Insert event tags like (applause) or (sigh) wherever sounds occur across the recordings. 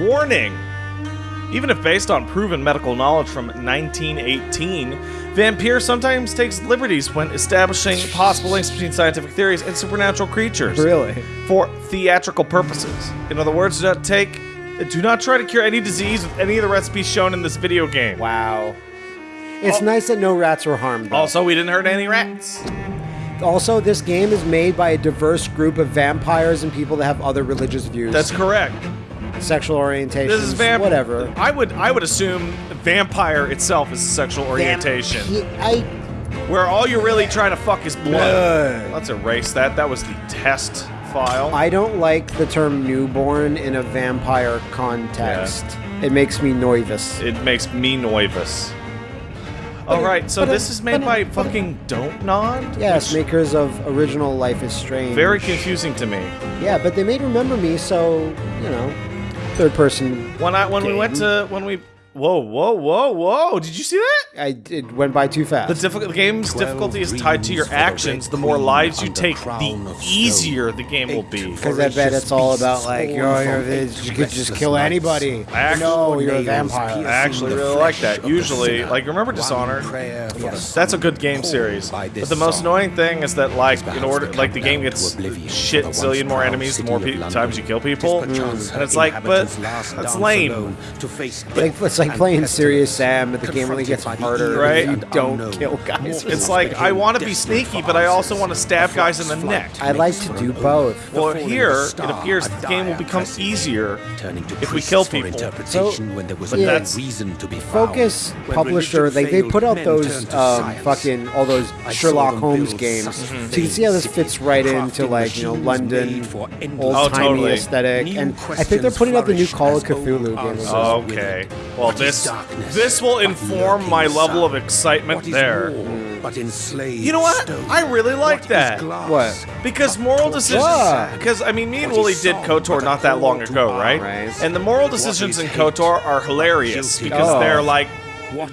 Warning! Even if based on proven medical knowledge from 1918, Vampyr sometimes takes liberties when establishing possible links between scientific theories and supernatural creatures. Really? For theatrical purposes. In other words, do not take. Do not try to cure any disease with any of the recipes shown in this video game. Wow. Oh. It's nice that no rats were harmed. Though. Also, we didn't hurt any rats. Also, this game is made by a diverse group of vampires and people that have other religious views. That's correct. Sexual orientation. This is vamp. Whatever. I would I would assume vampire itself is a sexual orientation, Vamp- I where all you're really trying to fuck is blood. Blood. Let's erase that. That was the test file. I don't like the term newborn in a vampire context. It makes me nervous. it makes me nervous. All right, so this is made by it- but it- fucking Don't Nod. Yes, makers of original Life is Strange. very confusing to me. Yeah, but they made Remember Me, so you know, third person. When I when we went to when we whoa whoa whoa whoa did you see that? I it went by too fast. The, difficult, the game's difficulty is tied to your actions. The more lives you take, the easier the game will be. Because I bet it's all about like you're, you're you could just kill anybody. Actually- no, you're a vampire. I actually really like that. Usually, like remember Dishonored? Yes. That's a good game series. But the most annoying thing is that like in order like the game gets shit zillion more enemies the more pe- times you kill people, mm. and it's like, but that's lame. Like, it's like playing Serious Sam, but the game only gets harder Right. you don't kill guys. It's (laughs) like I want to be sneaky, but I also want to stab guys in the neck. I like to do both. Well, here it appears the game will become easier if we kill people. So, But yeah, that's reason to be Focus publisher, like they put out those um, fucking all those Sherlock Holmes games, so you can see how this fits right into like you know London old Oh, timey aesthetic. And I think they're putting out the new Call of Cthulhu game. as well. Okay. Well, this this will inform my level of excitement there. But enslaved You know what? I really like that. What? Because moral decisions. Because I mean, me and Wooly did KOTOR not that long ago, right? Right. And the moral decisions in KOTOR are hilarious because Oh. they're like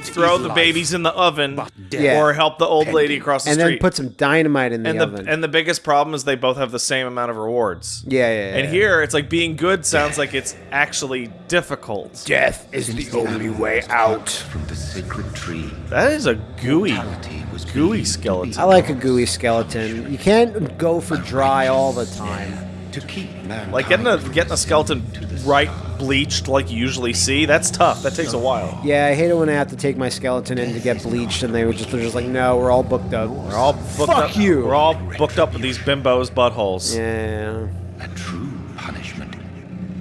throw the babies in the oven Yeah. or help the old lady across the And street. And then put some dynamite in the and the oven. and the biggest problem is they both have the same amount of rewards. yeah, yeah, yeah. And here it's like being good sounds like it's actually difficult. death is the only way out. from the sacred tree. That is a gooey, gooey skeleton. I like a gooey skeleton. You can't go for dry all the time. To keep man Like getting a getting a skeleton right bleached like you usually see, that's tough. That takes a while. Yeah, I hate it when I have to take my skeleton in to get bleached, and they were just they're just like, no, we're all booked up. We're all booked Fuck up. you. We're all booked up with these bimbos buttholes. Yeah. A true punishment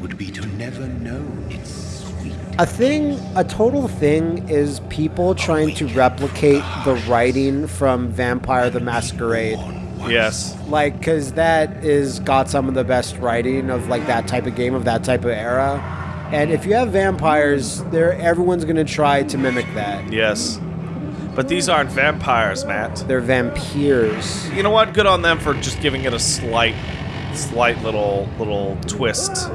would be to never know its sweet. A thing, a total thing, is people trying to replicate the writing from Vampire the Masquerade. Yes. Like, cause that is got some of the best writing of like that type of game of that type of era. And if you have vampires, there everyone's gonna try to mimic that. Yes. But these aren't vampires, Matt. They're vampires. You know what? Good on them for just giving it a slight, slight little little twist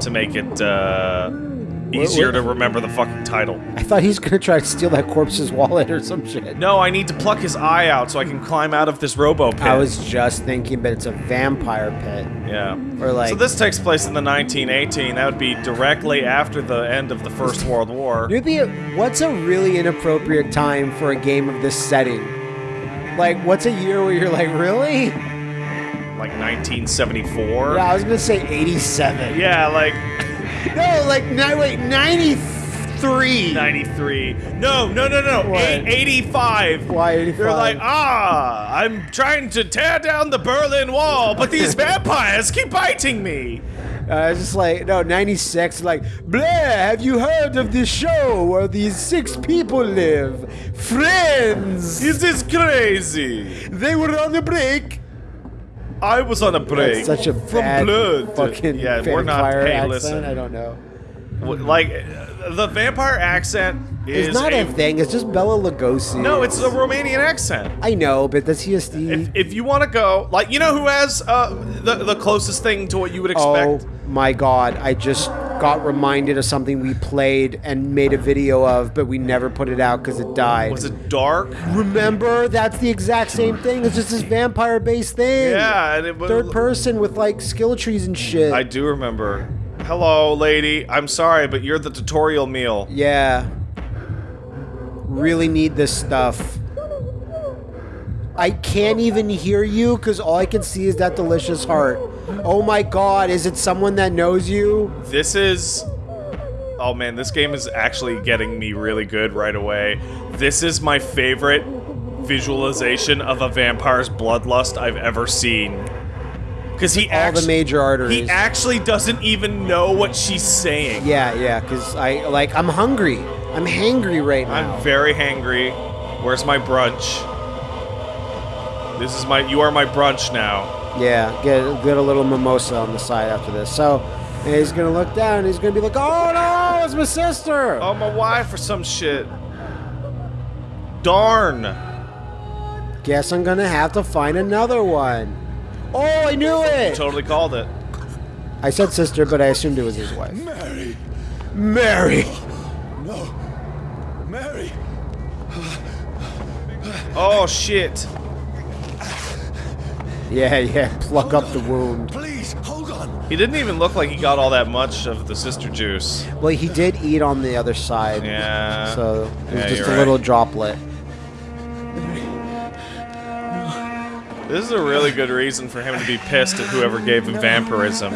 to make it uh, easier to remember the fucking title. I thought he's gonna try to steal that corpse's wallet or some shit. No, I need to pluck his eye out so I can climb out of this robo pit. I was just thinking, but it's a vampire pit. yeah. Or like, so this takes place in the 1918. That would be directly after the end of the First World War. It'd be a, what's a really inappropriate time for a game of this setting? Like, what's a year where you're like, really? Like 1974. Yeah, I was gonna say 87. Yeah, like No, like, no, wait, 93. 93. No, no, no, no. What? 85. Why 85? They're like, ah, I'm trying to tear down the Berlin Wall, but these (laughs) vampires keep biting me. Uh, it's just like, no, 96. Like, Blair, have you heard of this show where these six people live? Friends! Is This is crazy. They were on a break. I was on a break. That's such a from bad blood. fucking yeah, we're not. vampire Hey, accent. listen. I don't know. Like the vampire accent is It's not a thing. It's just Bela Lugosi. No, it's a Romanian accent. I know, but that's just the. If, if you want to go, like you know who has uh, the the closest thing to what you would expect. Oh expect. my god, I just got reminded of something we played and made a video of, but we never put it out because it died. Was it dark? Remember? That's the exact same thing. It's just this vampire based thing. Yeah, and it was Third person with like skill trees and shit. I do remember. Hello, lady. I'm sorry, but you're the tutorial meal. Yeah. Really need this stuff. I can't even hear you because all I can see is that delicious heart. Oh my god, is it someone that knows you? This is... Oh man, this game is actually getting me really good right away. This is my favorite visualization of a vampire's bloodlust I've ever seen. Because he All the major arteries. He actually doesn't even know what she's saying. yeah, yeah, because I, like, I'm hungry. I'm hangry right now. I'm very hangry. Where's my brunch? This is my. You are my brunch now. Yeah, get, get a little mimosa on the side after this. So, and he's gonna look down and he's gonna be like, oh no, it's my sister! Oh, my wife or some shit. Darn. Guess I'm gonna have to find another one. Oh, I knew it! Totally called it. I said sister, but I assumed it was his wife. Mary! Mary! No! Mary! Oh shit. Yeah, yeah, pluck up the wound. Please, hold on! He didn't even look like he got all that much of the sister juice. Well, he did eat on the other side. Yeah. So, it was Yeah, just a right. little droplet. This is a really good reason for him to be pissed at whoever gave him vampirism.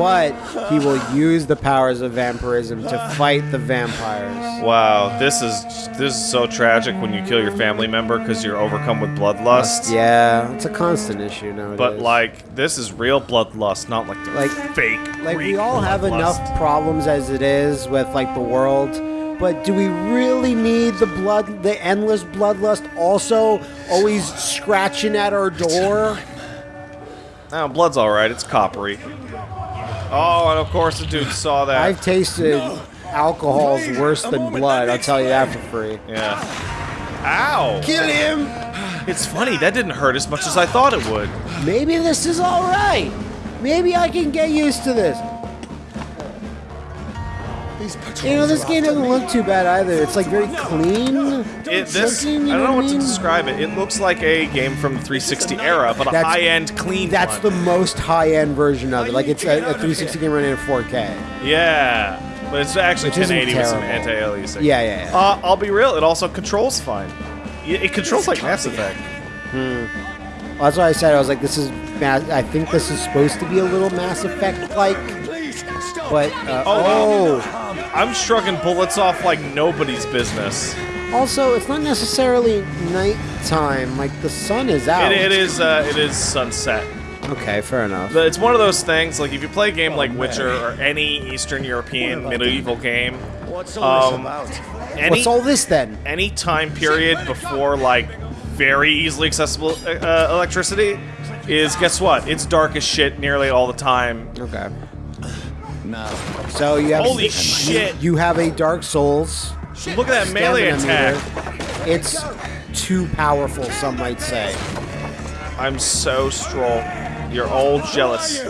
But he will use the powers of vampirism to fight the vampires. Wow, this is this is so tragic when you kill your family member because you're overcome with bloodlust. Yeah, it's a constant issue nowadays. But like, this is real bloodlust, not like the Like- fake. Like we all have enough problems as it is with like the world, but do we really need the blood, the endless bloodlust also always scratching at our door? (laughs) Oh, blood's all right. It's coppery. Oh, and of course the dude saw that. I've tasted alcohol's worse than blood. I'll tell you that for free. Yeah. Ow! Kill him. It's funny that didn't hurt as much as I thought it would. Maybe this is all right. Maybe I can get used to this. These patrols You know, this game doesn't look too bad either. It's like very clean. It, this, looking, I don't know what I to describe it. It looks like a game from the 360 era, but a That's- high-end, clean That's the most high-end version of it. Like it's a, a 360 game running in 4K. Yeah, but it's actually Which 1080 with some anti-aliasing. Yeah, yeah, yeah. Uh, I'll be real. It also controls fine. It, it controls like Mass Effect. Well, that's why I said I was like, this is. Ma- I think this is supposed to be a little Mass Effect like, Please, stop! But uh, Oh, oh, I'm shrugging bullets off like nobody's business. also it's not necessarily nighttime. Like the sun is out. It, it is. Uh, it is sunset. Okay, fair enough. But it's one of those things. Like if you play a game like Witcher or any Eastern European medieval game, What's all um, this about? any What's all this then? any time period before like very easily accessible uh, uh, electricity is guess what? It's dark as shit nearly all the time. Okay. Now, So you have Holy shit. You have a Dark Souls. Look at that melee attack. meter. It's too powerful, some might say. I'm so stroll. You're all jealous.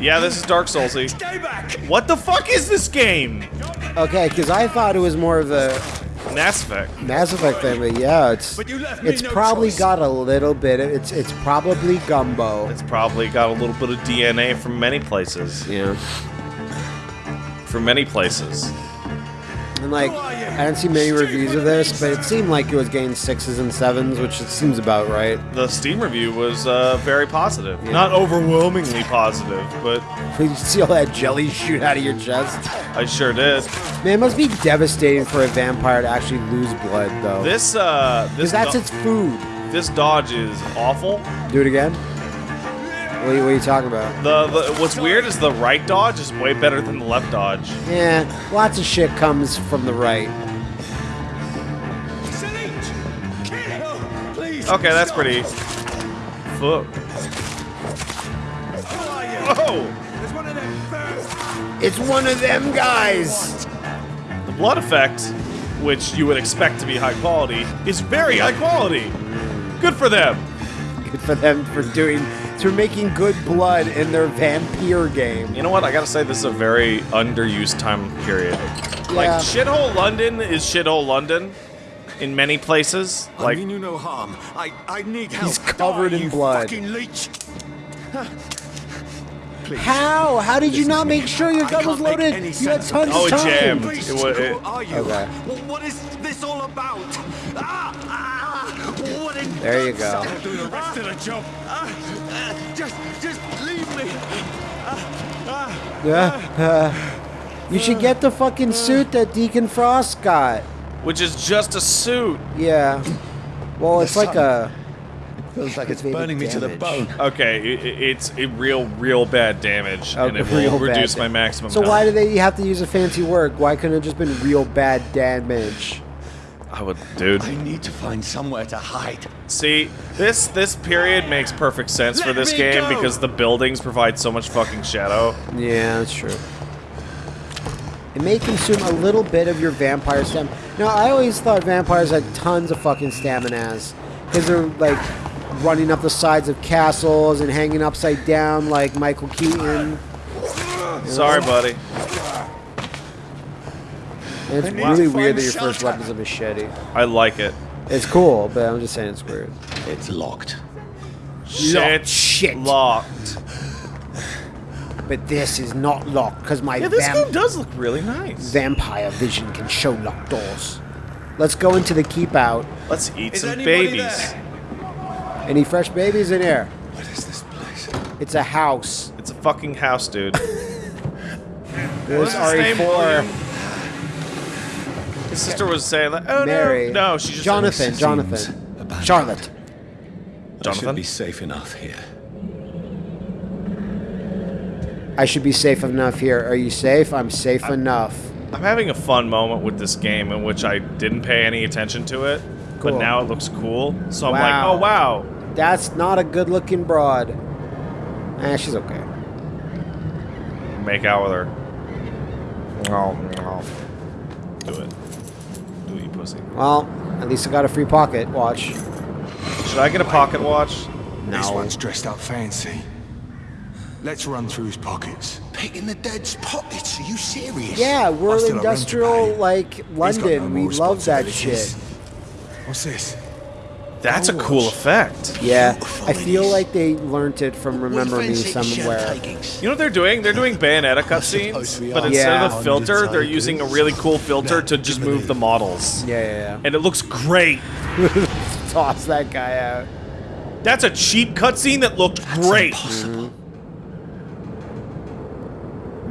Yeah, this is Dark Soulsy. stay back! What the fuck is this game? Okay, because I thought it was more of a Mass Effect. Mass Effect thing, but yeah, it's But you left it's no probably choice. got a little bit. Of, it's it's probably gumbo. It's probably got a little bit of DNA from many places. Yeah, From many places. and like I didn't see many reviews of this, but it seemed like it was getting sixes and sevens, which it seems about right. The Steam review was uh, very positive. Not overwhelmingly positive, but Did (laughs) You see all that jelly shoot out of your chest. I sure did. Man, it must be devastating for a vampire to actually lose blood, though. This uh, this because that's do- its food. this dodge is awful. Do it again. What are you, what are you talking about? The, the what's weird is the right dodge is way better than the left dodge. Yeah, lots of shit comes from the right. Selene! Kill! Please! Okay, that's pretty. Fuck. Who? Whoa! There's one of them birds! It's one of them guys. The blood effect, which you would expect to be high quality, is very high quality. Good for them. Good for them for doing, for making good blood in their vampire game. You know what? I gotta say, this is a very underused time period. Like, Yeah. shithole London is shithole London in many places. I Like, mean you no harm. I, I need help. He's covered Die, in you blood. fucking leech! Please. (laughs) How? How did you not make sure your gun was loaded? You had sense of tons Oh, of it time. jammed. Please, It wa- it- who are you? Okay. What, what is this all about? Ah, ah, what in There you go. the the job. Just, just leave me. Yeah. you should get the fucking suit that Deacon Frost got. Which is just a suit. Yeah. Well, it's like a. Feels like it's Maybe burning me to the bone. Okay, i- i- it's a real, real bad damage, a and it real will reduce my maximum. So health. why do they have to use a fancy word? Why couldn't it just been real bad damage? I would, dude. I need to find somewhere to hide. See, this this period makes perfect sense for this game go! because the buildings provide so much fucking shadow. Yeah, that's true. It may consume a little bit of your vampire stamina. Now, I always thought vampires had tons of fucking staminas. Because they're, like, running up the sides of castles and hanging upside down like Michael Keaton. Sorry, buddy. And it's really weird that your first weapon is a machete. I like it. It's cool, but I'm just saying it's weird. It's locked. Shit. shit. Locked. But this is not locked because my Yeah, this vamp- game does look really nice. vampire vision can show locked doors. Let's go into the keep out. Let's eat Is some anybody babies. there? Any fresh babies in here? What is this place? It's a house. It's a fucking house, dude. There's What's his name, William? RE4. His sister was saying like, "Oh Mary. no, no, she just Jonathan, Jonathan. abandoned. Charlotte. I should be safe enough here. I should be safe enough here. Are you safe? I'm safe enough. I'm having a fun moment with this game in which I didn't pay any attention to it, but now it looks cool. So I'm like, oh wow. That's not a good looking broad. Eh, she's okay. Make out with her. Oh, no. Do it. Do it, you pussy. Well, at least I got a free pocket watch. Should I get a pocket watch? This one's dressed up fancy. Let's run through his pockets. Picking the dead's pockets? Are you serious? Yeah, we're I still have rent to industrial, like, London. no we love that shit. What's this? That's a cool effect. Yeah, I feel like they learnt it from Remember Me somewhere. You know what they're doing? They're doing Bayonetta (laughs) suppose cutscenes, but are. instead of a filter, they're using a really cool filter to just move the models. Yeah, yeah, And it looks great. (laughs) Toss that guy out. That's a cheap cutscene that looked great. Impossible. Mm-hmm.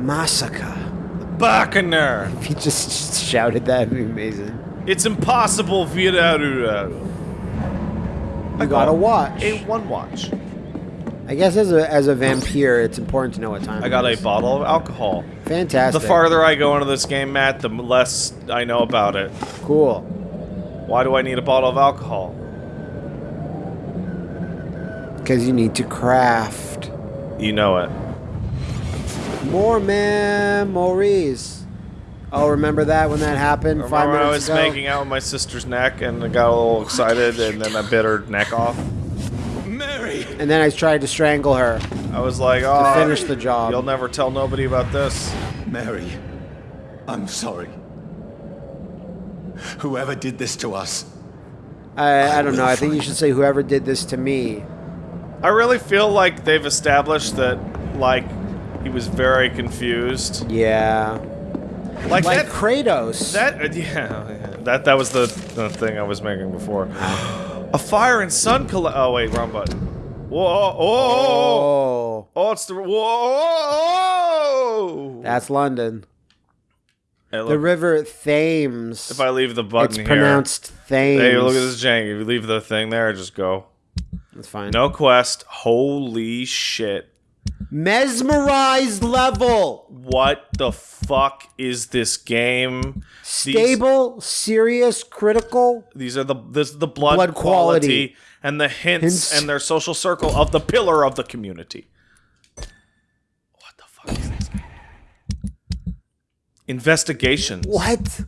Massacre. Bacaner. If (laughs) he just shouted that, it'd be amazing. It's impossible via You gotta watch. a one watch. I guess as a as a vampire, it's important to know what time. I got a bottle of alcohol. Fantastic. The farther I go into this game, Matt, the less I know about it. Cool. Why do I need a bottle of alcohol? Because you need to craft You know it. more memories. Oh, remember that when that happened five Remember when I was ago? making out with my sister's neck and I got a little excited and then I bit her neck off? Mary! and then I tried to strangle her. I was like, oh, finish the job. You'll never tell nobody about this. Mary, I'm sorry. Whoever did this to us, I, I don't will know. I think you should say whoever did this to me. I really feel like they've established that, like, he was very confused. Yeah. Like, Like that. Kratos. That uh, (laughs) yeah, yeah, that that was the, the thing I was making before. (gasps) A fire and sun coll- Oh wait, wrong button. Whoa! Oh! Oh! oh, oh it's the whoa! that's London. Hey, The river Thames. if I leave the button it's here, pronounced Thames. hey, look at this jank. If you leave the thing there, just go. That's fine. No quest. Holy shit! Mesmerized level. What the fuck is this game? These- Stable, serious, critical. These are the this is the blood, Blood quality, quality. and the hints, Hints. and their social circle of the pillar of the community. What the fuck is this game? Investigations. What?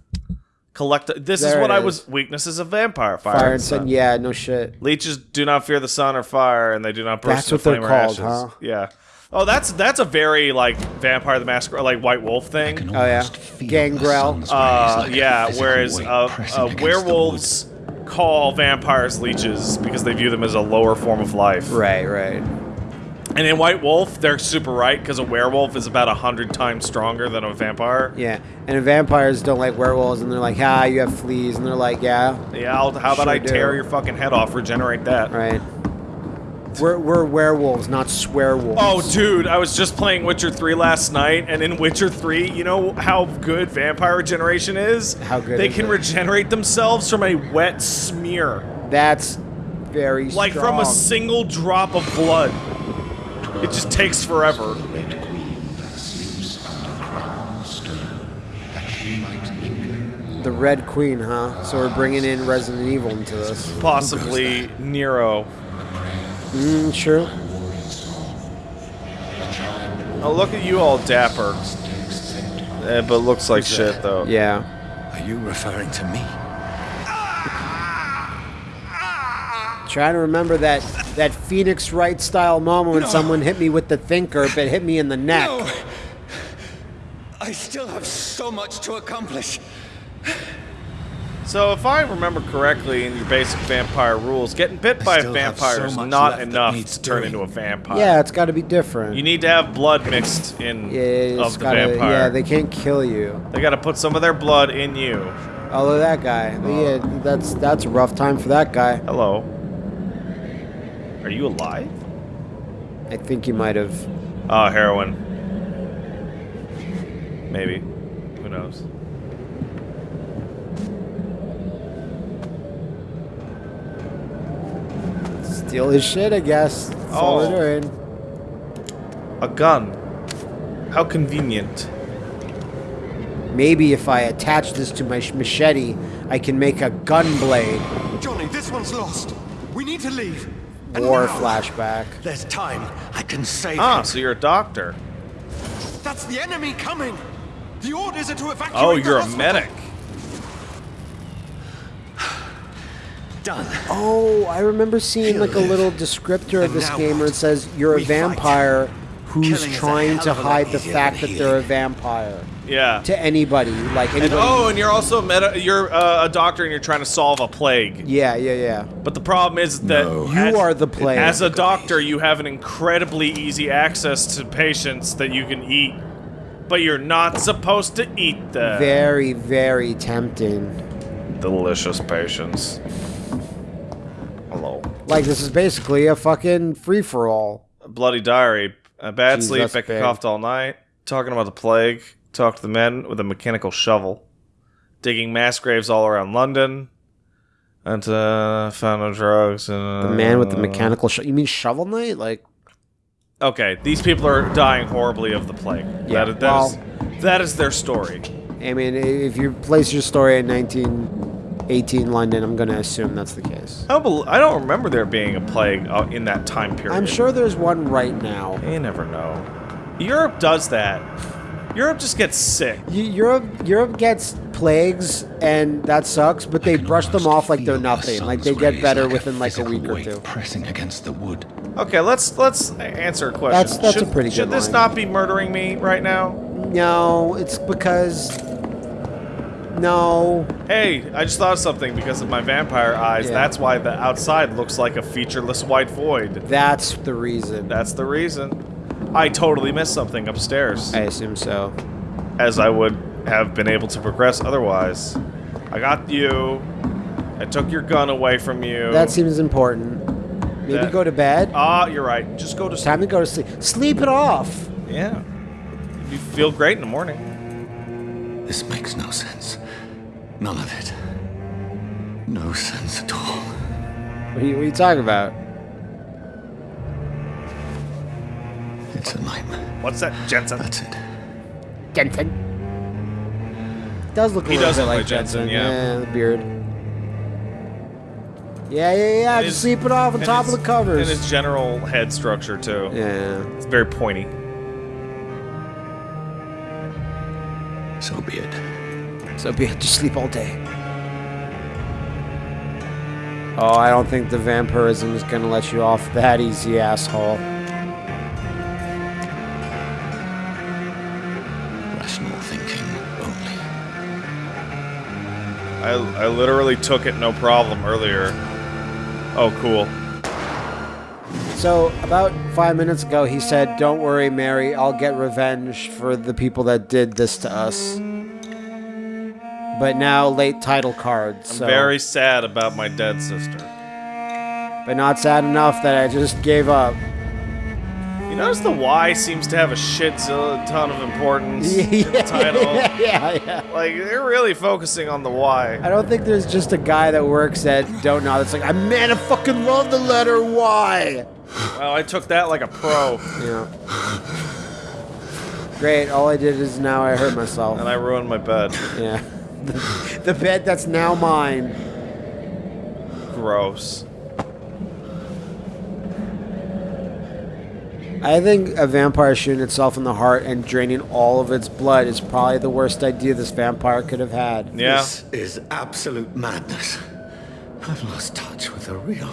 Collect. This is There what I is. was. Weaknesses of vampire. Fire, Fire and sun. Sun. Yeah, no shit. Leeches do not fear the sun or fire, and they do not burst That's into what they're or called, ashes. huh? Yeah. Oh, that's that's a very like Vampire the Masquerade, like White Wolf thing. Oh, yeah. Gangrel. Uh, like yeah. Whereas weight uh, uh, werewolves call vampires leeches because they view them as a lower form of life. Right, right. And in White Wolf, they're super right because a werewolf is about a hundred times stronger than a vampire. Yeah, and vampires don't like werewolves, and they're like, ah, you have fleas, and they're like, yeah, Yeah, I'll, how about Sure I do. tear your fucking head off, regenerate that? right. We're, we're werewolves, not swearwolves. Oh, dude, I was just playing Witcher 3 last night, and in Witcher 3, you know how good vampire regeneration is? How good They is can it? regenerate themselves from a wet smear. That's very Like from a single drop of blood. It just takes forever. Red Queen thus sleeps underground stone, that she might linger The Red Queen, huh? So we're bringing in Resident Evil into this. Possibly Nero. Mm, sure. Oh, look at you all dapper. Eh, but looks like shit, though. Yeah. Are you referring to me? Trying to remember that that Phoenix Wright style moment when someone hit me with the thinker, but hit me in the neck. No! I still have so much to accomplish. So, if I remember correctly in your basic vampire rules, getting bit by a vampire so is not enough needs to turn doing. into a vampire. Yeah, it's got to be different. You need to have blood mixed in yeah, of the gotta, vampire. yeah, they can't kill you. They gotta put some of their blood in you. Although that guy, yeah, that's that's a rough time for that guy. Hello. Are you alive? I think you might have. Oh, heroin. Maybe. Who knows? Steal his shit, I guess. That's all Oh. we're doing. A gun. How convenient. Maybe if I attach this to my machete, I can make a gun blade. Johnny, this one's lost. We need to leave. And War now. flashback. There's time. I can save Ah, him. so you're a doctor. That's the enemy coming. The orders are to evacuate Oh, you're a hospital. medic. Done. Oh, I remember seeing like a little descriptor of this now game where it says you're a We fight. vampire who's Killing trying to of a lot hide the fact that they're a vampire Yeah. to anybody, like And anybody. oh, and you're also a meta. You're uh, a doctor, and you're trying to solve a plague. yeah, yeah, yeah. But the problem is that No. You as- are the plague. As a doctor, you have an incredibly easy access to patients that you can eat, but you're not supposed to eat them. Very, very tempting. Delicious patients. Like this is basically a fucking free for all. Bloody diary. A bad Jeez, sleep. Becca big. coughed all night. Talking about the plague. Talked to the men with a mechanical shovel. Digging mass graves all around London. And uh, found no drugs. And, The man with the mechanical. shovel. you mean Shovel Knight? Like Okay, these people are dying horribly of the plague. Yeah, that, that, well- is, that is their story. I mean, if you place your story in 1918 London, I'm going to assume that's the case. I don't, bel I don't remember there being a plague uh, in that time period. I'm sure there's one right now. You never know. Europe does that. Europe just gets sick. Europe, Europe gets plagues, and that sucks. But they brush them off like they're nothing. Like they get better like within like a week or two. pressing against the wood. Okay, let's let's answer a question. That's- that's a should, pretty Should good this line. not be murdering me right now? No, it's because. No, Hey, I just thought of something because of my vampire eyes. Yeah. That's why the outside looks like a featureless white void. that's the reason. That's the reason. I totally missed something upstairs, I assume so. as I would have been able to progress otherwise. I got you. I took your gun away from you. That seems important. Maybe That- go to bed. Ah, you're right. Just go to sleep. Time to go to sleep. Sleep it off. Yeah. You feel great in the morning. This makes no sense. None of it. No sense at all. What are you, what are you talking about? It's a nightmare. What's that, Jensen? That's it. Jensen. Does look a He little does bit look like like Jensen, yeah. the beard. Yeah, yeah, yeah. And Just his- sleep it off on and top of the covers. And his general head structure, too. yeah. It's very pointy. So be it. Just sleep all day. Oh, I don't think the vampirism is gonna let you off that easy, asshole. Rational thinking only. I, I literally took it no problem earlier. Oh, cool. So about five minutes ago, he said, "Don't worry, Mary. I'll get revenge for the people that did this to us." But now, late title cards. I'm so, Very sad about my dead sister. but not sad enough that I just gave up. You notice the Y seems to have a shit zil- ton of importance (laughs) in the title. (laughs) yeah, yeah. Like they're really focusing on the Y. I don't think there's just a guy that works at Don't Nod that's like, I man, I fucking love the letter Y. Well, I took that like a pro, Yeah. Great. All I did is now I hurt myself. and I ruined my bed. Yeah. The, (laughs) the bed that's now mine. Gross. I think a vampire shooting itself in the heart and draining all of its blood is probably the worst idea this vampire could have had. Yeah. This is absolute madness. I've lost touch with the real.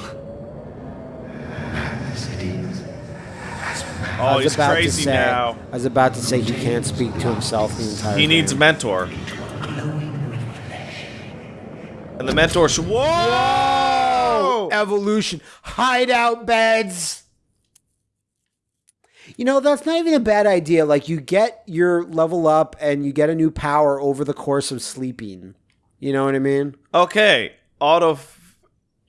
As it is. Oh, I Oh, was he's about to crazy say, now. I was about to say he can't speak to himself the entire He needs a game. mentor. And the mentor should. Whoa! evolution hideout beds. You know, that's not even a bad idea. Like you get your level up and you get a new power over the course of sleeping. You know what I mean? Okay. Auto.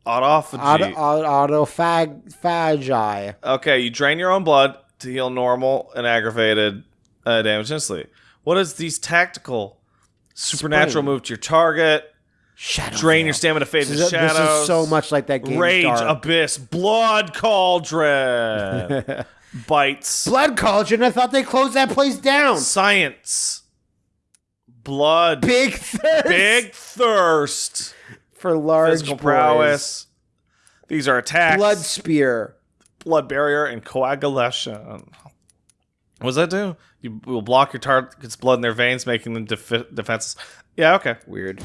Autophagy. Auto, auto, autophagi. Okay, you drain your own blood to heal normal and aggravated uh, damage instantly. What is these tactical supernatural Spring. move to your target? Shadow. Drain your Veil. stamina, fade This to is, this is so much like that game. Rage, Dark. abyss, blood cauldron, (laughs) bites, Blood Cauldron. I thought they closed that place down. science, blood, Big thirst big thirst, for large physical boys. prowess. These are attacks, Blood spear. blood barrier, and coagulation. What does that do? You will block your target's blood in their veins, making them defi- defenses. Yeah, okay. Weird.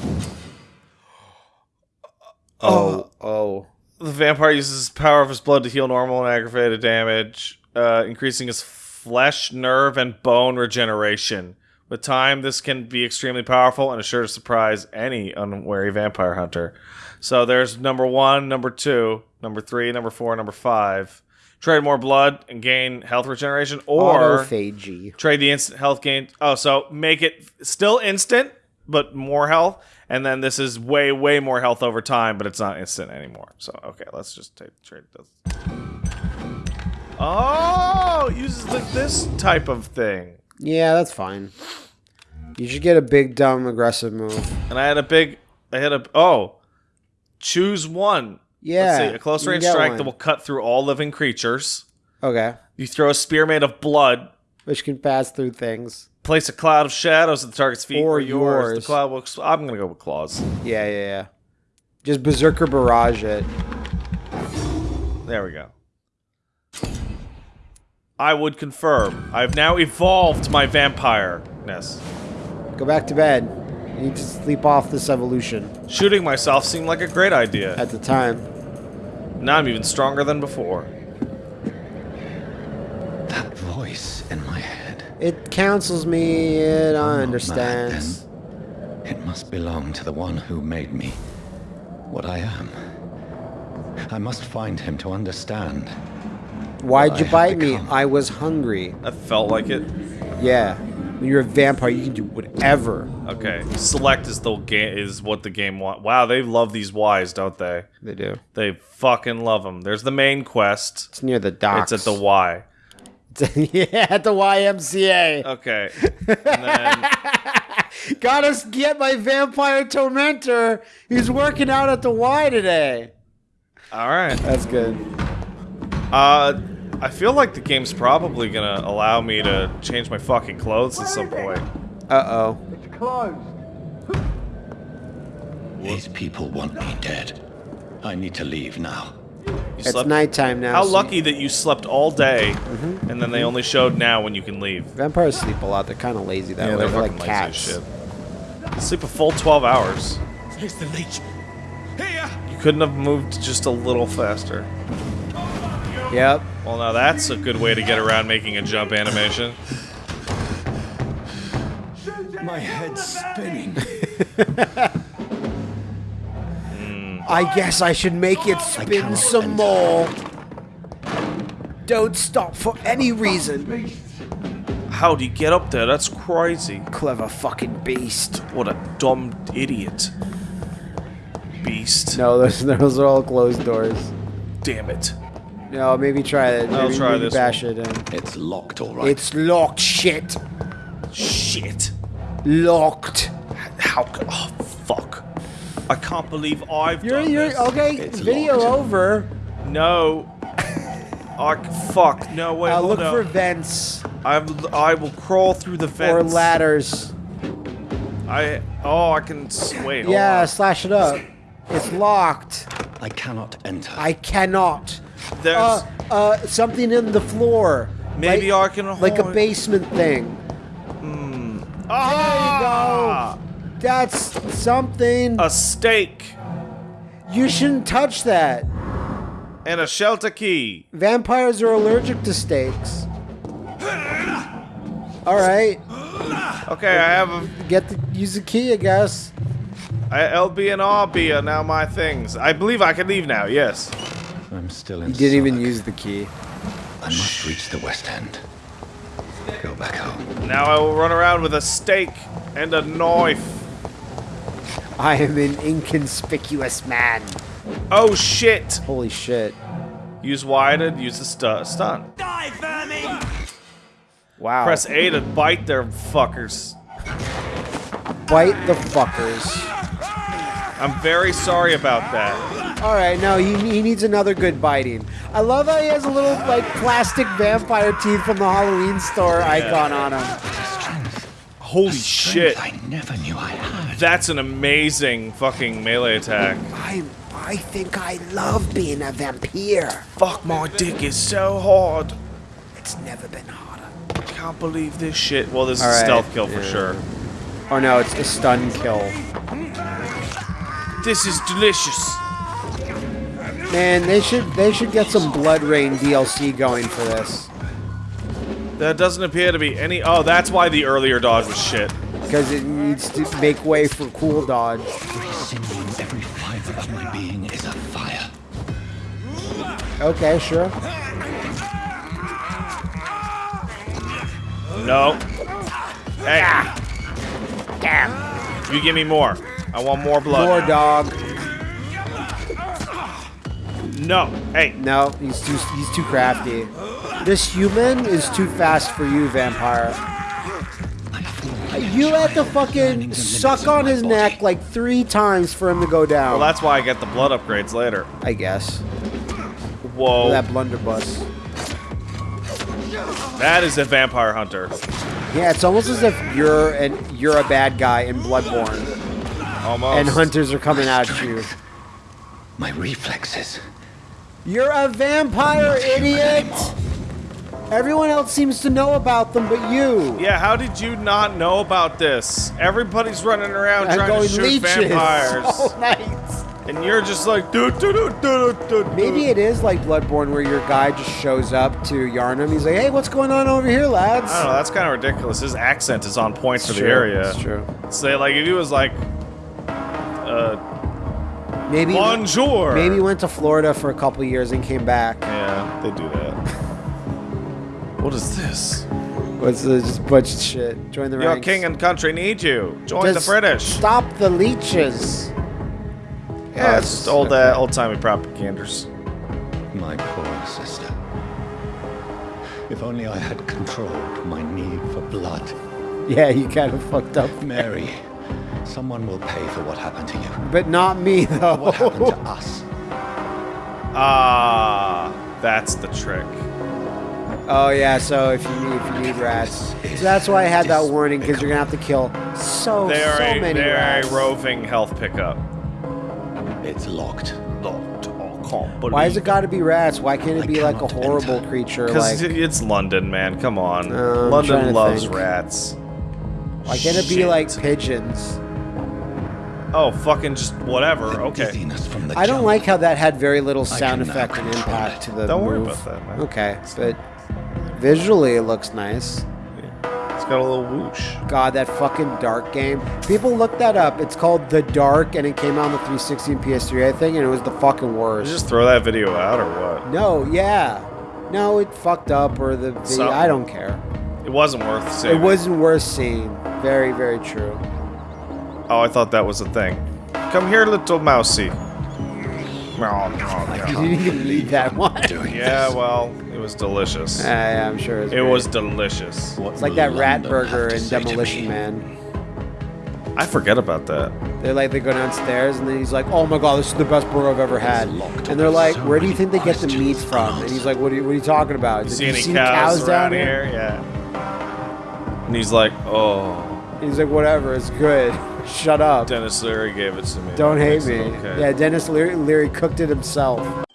Oh. Oh, oh. The vampire uses the power of his blood to heal normal and aggravated damage, uh, increasing his flesh, nerve, and bone regeneration. With time, this can be extremely powerful and is sure to surprise any unwary vampire hunter. So there's number one, number two, number three, number four, number five. Trade more blood and gain health regeneration, or Autophagy. trade the instant health gain. Oh, so make it still instant, but more health. And then this is way, way more health over time, but it's not instant anymore. So okay, let's just take trade this. Oh, uses like this type of thing. Yeah, that's fine. You should get a big, dumb, aggressive move. And I had a big, I had a oh, choose one. Yeah. Let's see, a close range strike one. that will cut through all living creatures. Okay. You throw a spear made of blood. Which can pass through things. Place a cloud of shadows at the target's feet Or or, yours. yours. The cloud will. I'm gonna go with claws. Yeah, yeah, yeah. Just Berserker Barrage it. There we go. I would confirm. I've now evolved my vampire-ness. Go back to bed. You need to sleep off this evolution Shooting myself seemed like a great idea. at the time. Now I'm even stronger than before. That voice in my head. It counsels me, it I'm not mad, understands. It must belong to the one who made me what I am. I must find him to understand. Why'd you have bite me? I was hungry. I felt like it. Yeah. When you're a vampire, you can do whatever. Okay, select is the game is what the game want. Wow, they love these Ys, don't they? They do. They fucking love them. There's the main quest. It's near the docks. It's at the Y. (laughs) yeah, at the YMCA. Okay, and then (laughs) Gotta get my vampire tormentor. He's working out at the Y today. all right. That's good. Uh, I feel like the game's probably gonna allow me to change my fucking clothes at some point. Uh oh. These people want me dead. I need to leave now. You It's slept- nighttime now. How so lucky that you slept all day, Mm-hmm. and then they only showed now when you can leave. Vampires sleep a lot. They're kind of lazy that way. they're They're, like lazy cats. shit. Sleep a full 12 hours. Here's the leech. Here! You couldn't have moved just a little faster. Yep. Well, now that's a good way to get around making a jump animation. My head's spinning. (laughs) (laughs) I guess I should make it spin some more. Don't stop for any reason. How'd he get up there? That's crazy. Clever fucking beast. What a dumb idiot. Beast. No, those, (laughs) those are all closed doors. Damn it. No, maybe try it. I'll Maybe, try maybe this bash it in. It's locked, all right. It's locked, shit. Shit. Locked. How? Oh, fuck. I can't believe I've You're, done you're, this. okay, It's video locked. over. No. I, fuck. No wait. Uh, hold look up. for vents I'm, I will crawl through the or ladders. I. Oh, I can. s- Wait. Yeah, on. slash it up. It's locked. I cannot enter. I cannot. There's. Uh, uh, something in the floor. Maybe like, I can Like a basement thing. ah! That's something. A stake You shouldn't touch that. and a shelter key. Vampires are allergic to steaks. All right, Okay, I have a. get the use the key, I guess. I, LB and RB are now my things. I believe I can leave now. Yes. I'm still in You didn't even use the key. I must reach the West End. Go back home. Now I will run around with a stake and a knife. I am an inconspicuous man. Oh shit! Holy shit! Use Y to use the stu- stun. Die, vermin! Wow. Press A to bite their fuckers. bite the fuckers. I'm very sorry about that. All right, no, he, he needs another good biting. I love how he has a little like plastic vampire teeth from the Halloween store icon on him. Holy Strength shit! I never knew I had. That's an amazing fucking melee attack. I I think I love being a vampire. Fuck, my dick is so hard. It's never been harder. Can't believe this shit. Well, this is All a stealth kill for sure. Oh no, it's a stun kill. This is delicious. Man, they should they should get some BloodRayne DLC going for this There doesn't appear to be any. Oh, that's why the earlier dodge was shit. because it needs to make way for cool dodge. Every sinew and every fiber of my being is afire. Okay, sure. No. Hey. Ah. You give me more. I want more blood. More dog. No. Hey. No, he's too he's too crafty. This human is too fast for you, vampire. You had to fucking suck on his neck like three times for him to go down. Well, that's why I get the blood upgrades later. I guess. Whoa. That blunderbuss. That is a vampire hunter. Yeah, it's almost as if you're an you're a bad guy in Bloodborne, Almost. and hunters are coming at you. My reflexes. You're a vampire, idiot! Everyone else seems to know about them, but you. Yeah, how did you not know about this? Everybody's running around I'm trying to shoot leeches. vampires. (laughs) Oh, nice. And you're just like, doo, doo, doo, doo, doo. Maybe it is like Bloodborne, where your guy just shows up to Yharnam. He's like, "Hey, what's going on over here, lads?" I don't know, that's kind of ridiculous. His accent is on point for the area. it's true. Say, like, if he was like, uh, Maybe bonjour. maybe he went to Florida for a couple years and came back. Yeah, they do that. (laughs) what is this? What's this? just a bunch of shit? Join the Your ranks. king and country need you. Join the British. Stop the leeches. Yeah, Oh, it's just old, uh, old-timey propaganders. My poor sister. If only I had controlled my need for blood. Yeah, you kind of fucked up. Mary, someone will pay for what happened to you. But not me, though. What happened to us? Ah, that's the trick. oh yeah, so if you need if you need rats, so that's why I had that warning because you're gonna have to kill so They're, so a, many they're rats. a roving health pickup. It's locked. Locked. Oh, can't Why has it got to be rats? Why can't it I be like a horrible enter. creature? Because Like it's London, man. Come on. Uh, London loves think. rats. why can't it be like pigeons? Oh, fucking just whatever. Okay. dizziness from the I don't like how that had very little sound effect and impact to the Don't worry about that, man. Okay, but visually it looks nice. It's got a little whoosh. God, that fucking Dark game. People look that up. It's called The Dark, and it came out on the 360 and PS3, I think, and it was the fucking Did worst. you just throw that video out or what? No, yeah. No, it fucked up or the video. Something. I don't care. It wasn't worth seeing. It wasn't worth seeing. Very, very true. Oh, I thought that was a thing. Come here, little mousey. Meow, oh, meow, (laughs) You didn't even need that one. (laughs) Yeah, well, it was delicious. Yeah, yeah, I'm sure. It's It was delicious. It's like that rat burger in Demolition Man. I forget about that. They're like they go downstairs and then he's like, "Oh my god, this is the best burger I've ever had." And they're like, "Where do you think they get the meat from?" And he's like, "What are you, what are you talking about?" He's See like, any "You seen cows, around down here? Yeah. And he's like, oh, He's like, "Whatever, it's good. (laughs) Shut up. Denis Leary gave it to me. Don't hate me." okay. Yeah, Denis Leary, Leary cooked it himself.